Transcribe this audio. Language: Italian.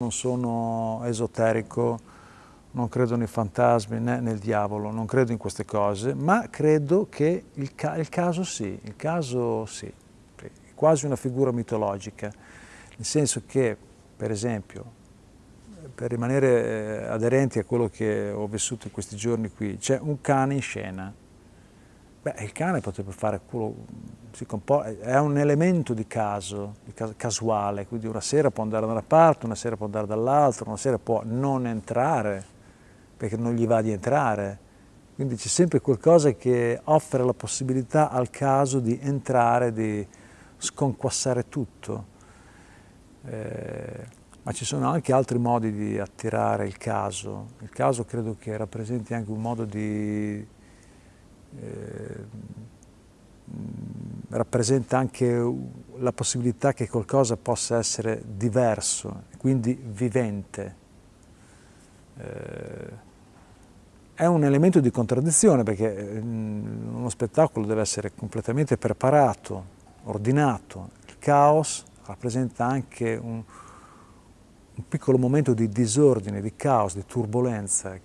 Non sono esoterico, non credo nei fantasmi né nel diavolo, non credo in queste cose, ma credo che il, ca il caso sì, il caso sì, è quasi una figura mitologica, nel senso che, per esempio, per rimanere eh, aderenti a quello che ho vissuto in questi giorni qui, c'è un cane in scena, Beh, il cane potrebbe fare quello, è un elemento di caso, di casuale, quindi una sera può andare da una parte, una sera può andare dall'altra, una sera può non entrare, perché non gli va di entrare. Quindi c'è sempre qualcosa che offre la possibilità al caso di entrare, di sconquassare tutto. Eh, ma ci sono anche altri modi di attirare il caso. Il caso credo che rappresenti anche un modo di rappresenta anche la possibilità che qualcosa possa essere diverso, quindi vivente. Eh, è un elemento di contraddizione perché mm, uno spettacolo deve essere completamente preparato, ordinato. Il caos rappresenta anche un, un piccolo momento di disordine, di caos, di turbolenza